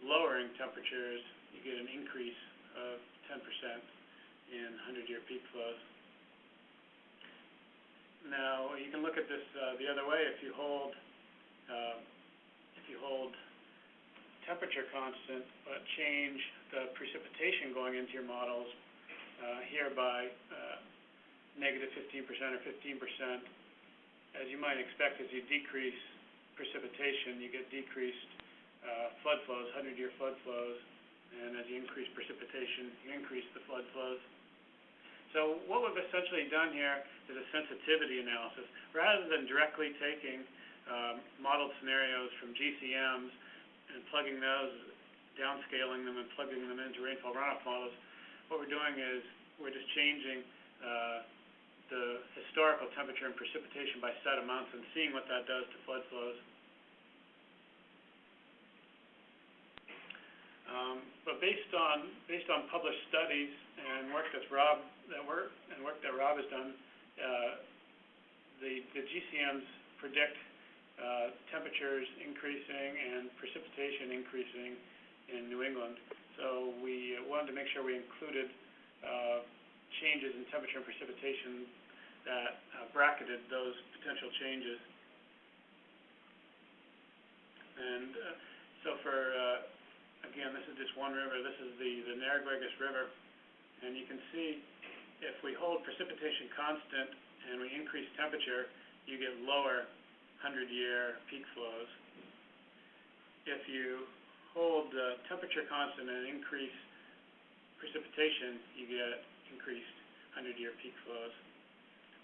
lowering temperatures, you get an increase of ten percent in hundred-year peak flows. Now, you can look at this, uh, the other way, if you hold, uh, if you hold temperature constant, but change the precipitation going into your models, uh, here by, uh, negative fifteen percent or fifteen percent. As you might expect, as you decrease precipitation, you get decreased, uh, flood flows, hundred-year flood flows. And as you increase precipitation, you increase the flood flows. So what we've essentially done here is a sensitivity analysis. Rather than directly taking, um, modeled scenarios from GCMs and plugging those, downscaling them and plugging them into rainfall runoff models, what we're doing is, we're just changing, uh, the historical temperature and precipitation by set amounts and seeing what that does to flood flows. Um, but based on, based on published studies and work that's Rob, that work, and work that Rob has done, uh, the, the GCMs predict, temperatures increasing and precipitation increasing in New England. So we wanted to make sure we included, uh, changes in temperature and precipitation that uh, bracketed those potential changes. And, uh, so for, uh, again, this is just one river, this is the, the Narraguagus River. And you can see, if we hold precipitation constant and we increase temperature, you get lower hundred-year peak flows. If you hold the temperature constant and increase precipitation, you get increased hundred-year peak flows.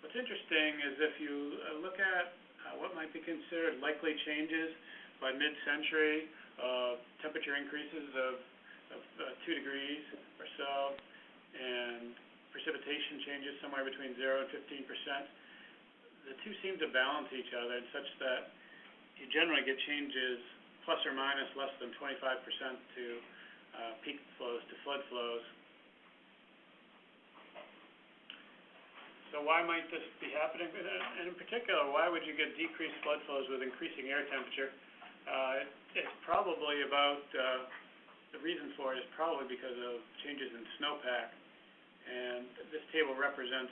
What's interesting is if you uh, look at uh, what might be considered likely changes by mid-century, uh, temperature increases of, of uh, two degrees or so, and precipitation changes somewhere between zero and fifteen percent, the two seem to balance each other such that you generally get changes plus or minus less than twenty-five percent to uh, peak flows to flood flows. So why might this be happening? And, in particular, why would you get decreased flood flows with increasing air temperature? Uh, it's probably about, uh, the reason for it is probably because of changes in snowpack. And this table represents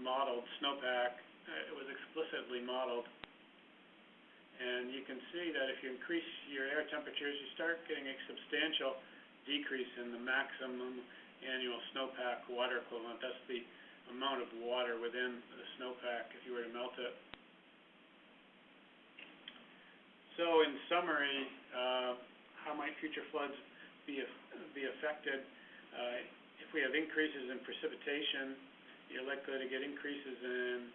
modeled snowpack. Uh, it was explicitly modeled. And you can see that if you increase your air temperatures, you start getting a substantial decrease in the maximum annual snowpack water equivalent. That's the amount of water within the snowpack if you were to melt it. So in summary, uh, how might future floods be, be affected? Uh, if we have increases in precipitation, you're likely to get increases in,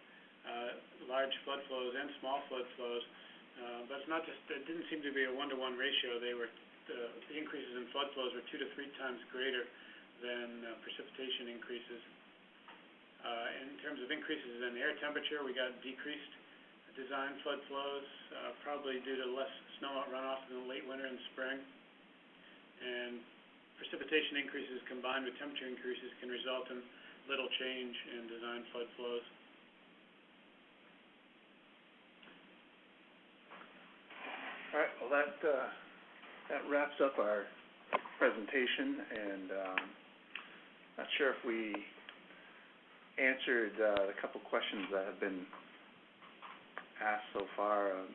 large flood flows and small flood flows. Uh, but it's not just, it didn't seem to be a one-to-one ratio. They were, the, increases in flood flows were two to three times greater than uh, precipitation increases. Uh, in terms of increases in air temperature, we got decreased design flood flows, uh, probably due to less snowmelt runoff in the late winter and spring. And precipitation increases combined with temperature increases can result in little change in design flood flows. All right, well, that, uh, that wraps up our presentation, and, um, not sure if we answered, uh, the couple questions that have been asked so far, um,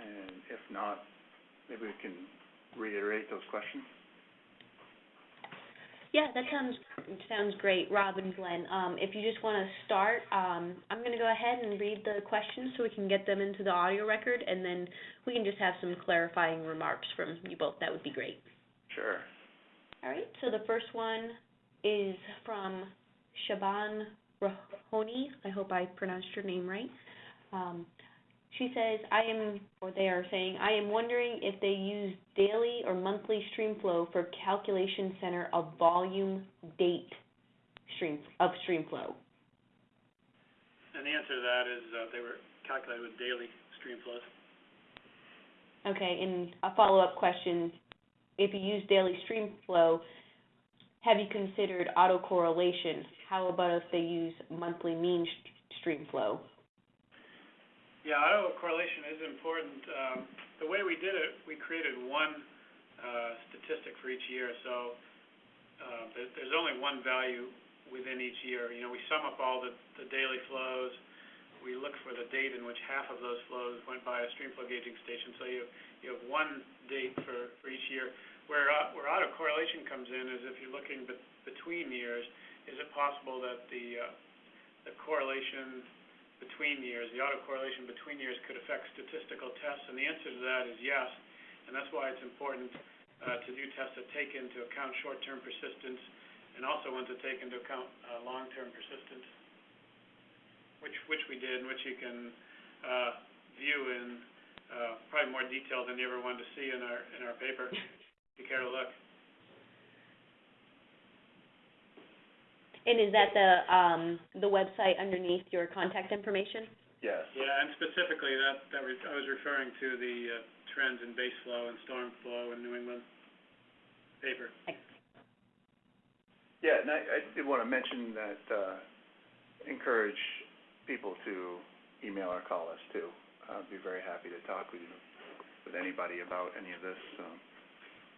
and if not, maybe we can reiterate those questions. Yeah, that sounds, sounds great, Rob and Glenn. Um, if you just wanna start, um, I'm gonna go ahead and read the questions so we can get them into the audio record, and then we can just have some clarifying remarks from you both, that would be great. Sure. All right, so the first one is from Shaban Rahoni, I hope I pronounced your name right. Um, she says, I am, or they are saying, I am wondering if they use daily or monthly stream flow for calculation center of volume date stream, of stream flow. And the answer to that is, uh, they were calculated with daily stream flows. Okay, and a follow-up question, if you use daily stream flow, have you considered autocorrelation? How about if they use monthly mean st- stream flow? Yeah, autocorrelation is important. Um, the way we did it, we created one, uh, statistic for each year, so, uh, there's only one value within each year. You know, we sum up all the, the daily flows, we look for the date in which half of those flows went by a stream flow gauging station, so you, you have one date for, for each year. Where, uh, where autocorrelation comes in is if you're looking bet- between years, is it possible that the, uh, the correlation between years, the autocorrelation between years could affect statistical tests? And the answer to that is yes, and that's why it's important uh, to do tests that take into account short-term persistence and also ones that take into account uh, long-term persistence, which, which we did, and which you can uh, view in probably more detail than you ever wanted to see in our, in our paper, if you care to look. And is that the, um, the website underneath your contact information? Yes. Yeah, and specifically, that, that was, I was referring to the uh, trends in base flow and storm flow in New England paper. Yeah, and I, I did wanna mention that, uh, encourage people to email or call us too. I'd be very happy to talk with you, with anybody about any of this, um.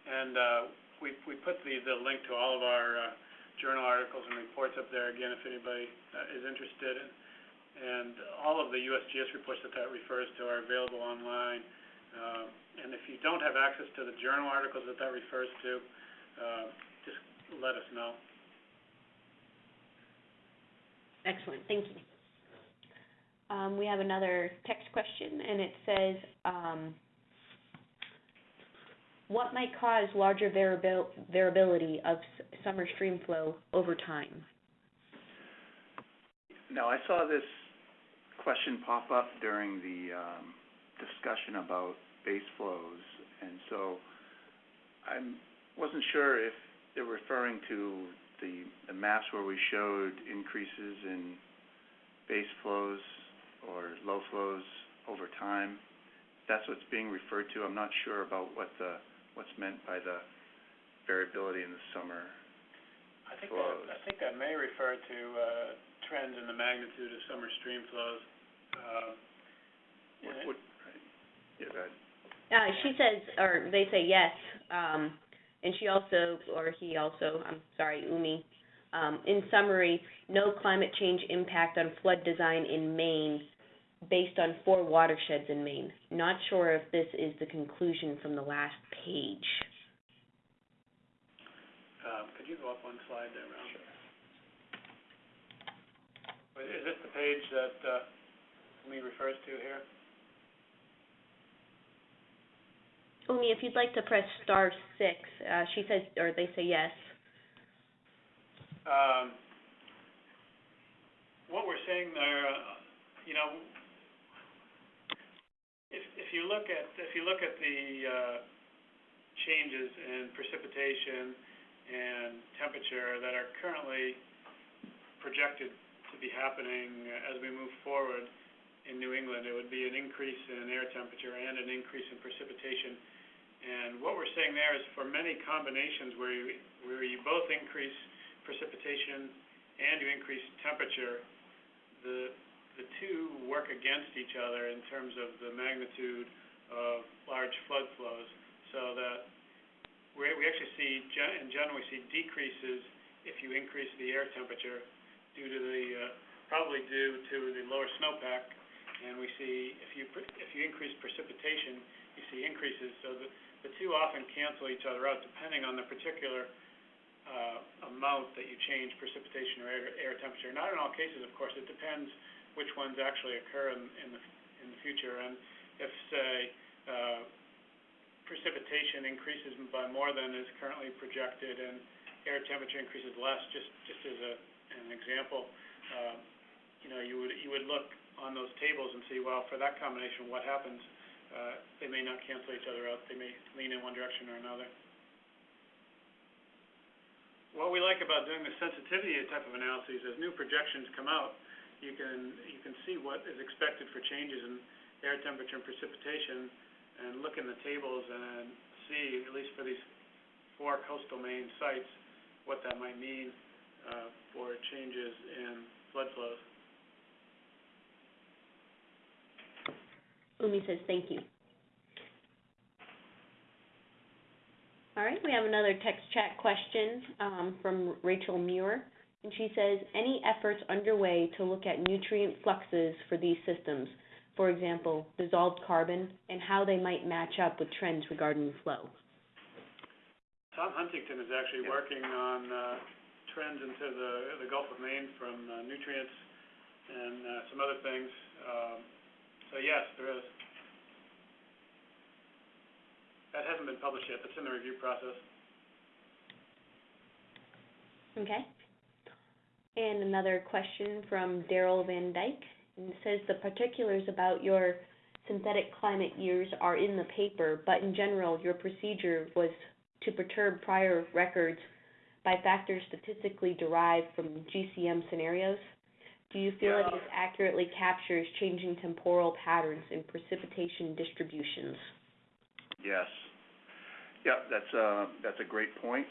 And, uh, we, we put the, the link to all of our, uh, journal articles and reports up there again, if anybody, uh, is interested in. And all of the USGS reports that that refers to are available online. Um, and if you don't have access to the journal articles that that refers to, uh, just let us know. Excellent, thank you. Um, we have another text question, and it says, um, what might cause larger variabil- variability of summer stream flow over time? Now, I saw this question pop up during the, um, discussion about base flows, and so I'm, wasn't sure if they're referring to the, the maps where we showed increases in base flows or low flows over time. That's what's being referred to, I'm not sure about what the, what's meant by the variability in the summer. I think Flows. that, I think that may refer to, uh, trends in the magnitude of summer stream flows. Uh, What, what, right, yeah, that, Uh, she says, or they say yes, um, and she also, or he also, I'm sorry, Umi, um, in summary, no climate change impact on flood design in Maine based on four watersheds in Maine. Not sure if this is the conclusion from the last page. Um, could you go up one slide there, Ralph? But Is this the page that, uh, refers to here? Umi, if you'd like to press star six, uh, she says, or they say yes. Um, what we're saying there, uh, you know, you look at, if you look at the, uh, changes in precipitation and temperature that are currently projected to be happening as we move forward, in New England, it would be an increase in air temperature and an increase in precipitation. And what we're saying there is for many combinations where you, where you both increase precipitation and you increase temperature, the, the two work against each other in terms of the magnitude of large flood flows, so that we, actually see, in general, we see decreases if you increase the air temperature due to the, uh, probably due to the lower snowpack, and we see if you, if you increase precipitation, you see increases, so the, the two often cancel each other out depending on the particular, uh, amount that you change precipitation or air, air temperature. Not in all cases, of course, it depends which ones actually occur in, the, in the future, and if, say, uh, precipitation increases by more than is currently projected and air temperature increases less, just, just as an example, um, you know, you would, you would look on those tables and see, well, for that combination, what happens? Uh, they may not cancel each other out, they may lean in one direction or another. What we like about doing the sensitivity type of analyses, as new projections come out, you can, you can see what is expected for changes in air temperature and precipitation, and look in the tables and see, at least for these four coastal Maine sites, what that might mean, uh, for changes in flood flows. Umi says thank you. All right, we have another text chat question um, from Rachel Muir, and she says, any efforts underway to look at nutrient fluxes for these systems, for example, dissolved carbon, and how they might match up with trends regarding flow? Tom Huntington is actually Yeah. working on, uh, trends into the, the Gulf of Maine from, uh, nutrients and, uh, some other things. Um, so yes, there is. That hasn't been published yet, that's in the review process. Okay. And another question from Daryl Van Dyke, and it says the particulars about your synthetic climate years are in the paper, but in general, your procedure was to perturb prior records by factors statistically derived from GCM scenarios. Do you feel that Yeah. this accurately captures changing temporal patterns in precipitation distributions? Yes. Yeah, that's, uh, that's a great point,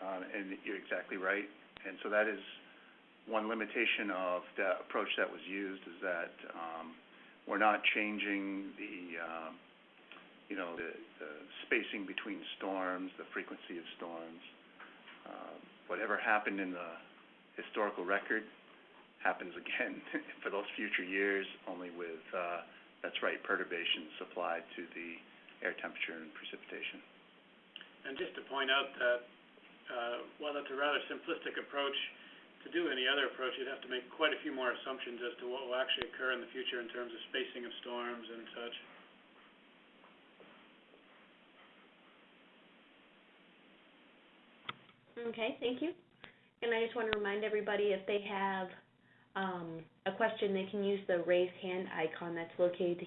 uh, and you're exactly right. And so that is one limitation of the approach that was used, is that, um, we're not changing the, um, you know, the, spacing between storms, the frequency of storms. Uh, whatever happened in the historical record happens again for those future years, only with, uh, that's right, perturbations supplied to the air temperature and precipitation. And just to point out that, uh, while that's a rather simplistic approach, to do any other approach, you'd have to make quite a few more assumptions as to what will actually occur in the future in terms of spacing of storms and such. Okay, thank you. And I just want to remind everybody, if they have um, a question, they can use the raise hand icon that's located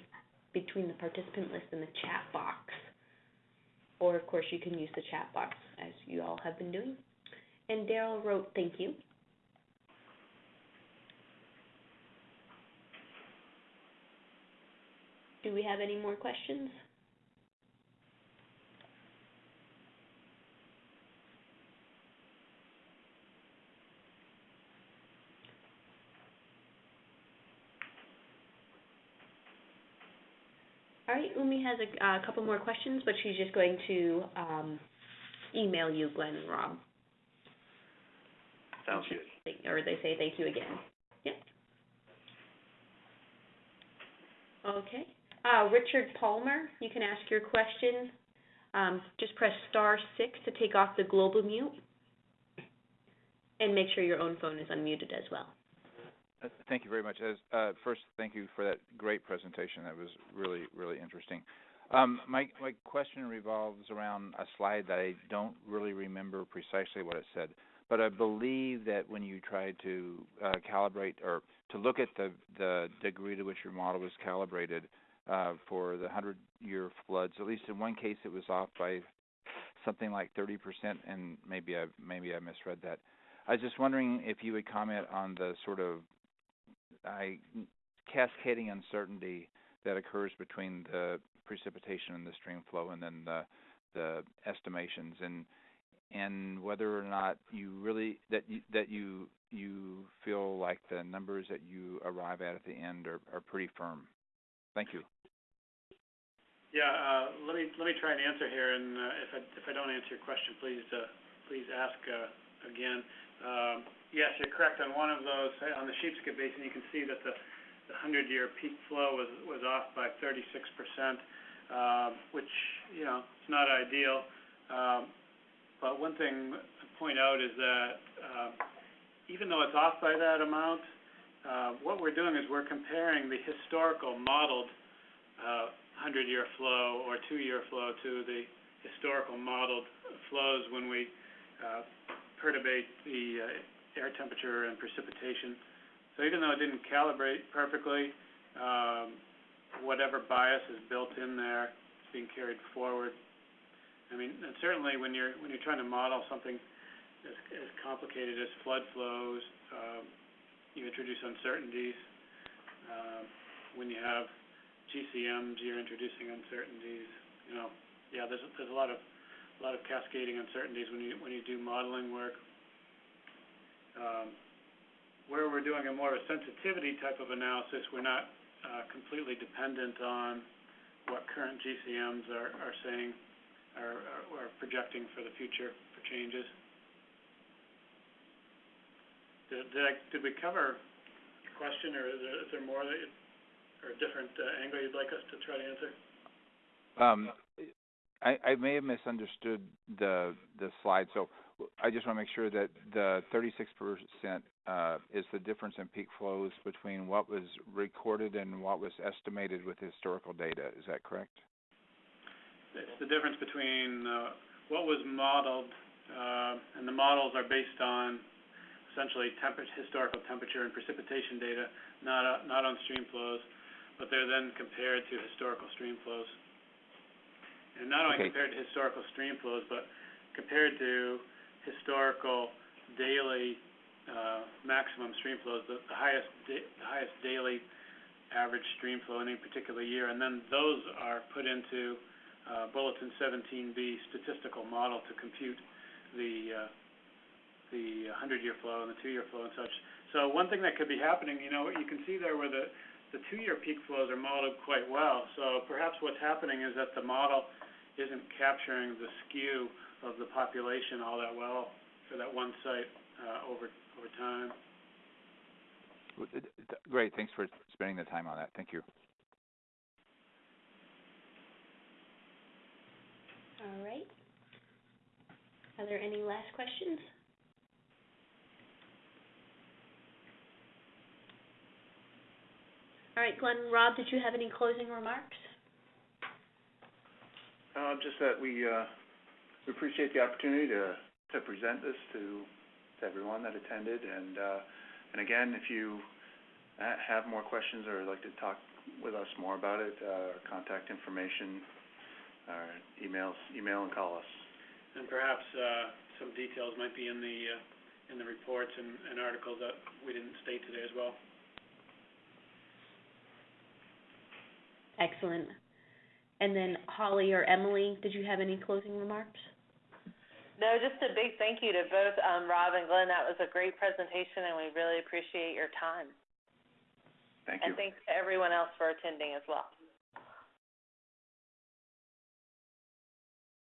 between the participant list and the chat box. Or, of course, you can use the chat box, as you all have been doing. And Daryl wrote, thank you. Do we have any more questions? All right, Umi has a, a couple more questions, but she's just going to, um, email you, Glenn and Rob. Sounds good. Or they say thank you again. Yep. Okay. Uh, Richard Palmer, you can ask your question. Um, just press star six to take off the global mute. And make sure your own phone is unmuted as well. Uh, Thank you very much. As, uh, first, thank you for that great presentation. That was really, really interesting. Um, my, my question revolves around a slide that I don't really remember precisely what it said, but I believe that when you tried to uh, calibrate or to look at the, the degree to which your model was calibrated uh, for the 100-year floods, at least in one case it was off by something like 30%, and maybe I, maybe I misread that. I was just wondering if you would comment on the sort of I cascading uncertainty that occurs between the precipitation and the stream flow and then the the estimations and and whether or not you really that you that you you feel like the numbers that you arrive at at the end are are pretty firm. Thank you. Yeah, uh, let me, let me try and answer here, and, uh, if I, don't answer your question, please, uh, please ask, again. Um, yes, you're correct on one of those, on the Sheepscot Basin, you can see that the, the hundred-year peak flow was, off by thirty-six percent, um, which, you know, it's not ideal. Um, but one thing to point out is that, even though it's off by that amount, uh, what we're doing is we're comparing the historical modeled, uh, hundred-year flow or two-year flow to the historical modeled flows when we uh, perturbate the uh, air temperature and precipitation. So even though it didn't calibrate perfectly, um, whatever bias is built in there is being carried forward. I mean, and certainly when you're when you're trying to model something as, as complicated as flood flows, um, you introduce uncertainties. Um, when you have GCMs, you're introducing uncertainties, you know, yeah, there's, there's a lot of, a lot of cascading uncertainties when you, when you do modeling work. Um, where we're doing a more of a sensitivity type of analysis, we're not, uh, completely dependent on what current GCMs are, are saying, are, are, are projecting for the future for changes. Did, did I, did we cover the question, or is there, is there more that, you- or a different, uh, angle you'd like us to try to answer? Um, I, I may have misunderstood the the slide, so I just want to make sure that the 36% uh, is the difference in peak flows between what was recorded and what was estimated with historical data. Is that correct? It's the difference between, uh, what was modeled, uh, and the models are based on essentially historical temperature and precipitation data, not, uh, not on stream flows, but they're then compared to historical stream flows. And not only compared to historical stream flows, but compared to historical daily, uh, maximum stream flows, the, the highest da- the highest daily average stream flow in any particular year, and then those are put into, uh, Bulletin seventeen B statistical model to compute the, uh, the hundred-year flow and the two-year flow and such. So one thing that could be happening, you know, you can see there where the, the two-year peak flows are modeled quite well. So perhaps what's happening is that the model isn't capturing the skew of the population all that well for that one site, uh, over, over time. W- th- th- Great, thanks for spending the time on that. Thank you. All right. Are there any last questions? All right, Glenn, Rob, did you have any closing remarks? Uh, just that we, uh, we appreciate the opportunity to, to present this to, to everyone that attended, and, uh, and again, if you have more questions or would like to talk with us more about it, uh, our contact information, our emails, email and call us. And perhaps, uh, some details might be in the, uh, in the reports and, and articles that we didn't state today as well. Excellent. And then Holly or Emily, did you have any closing remarks? No, just a big thank you to both, um, Rob and Glenn. That was a great presentation, and we really appreciate your time. Thank you. And thanks to everyone else for attending as well.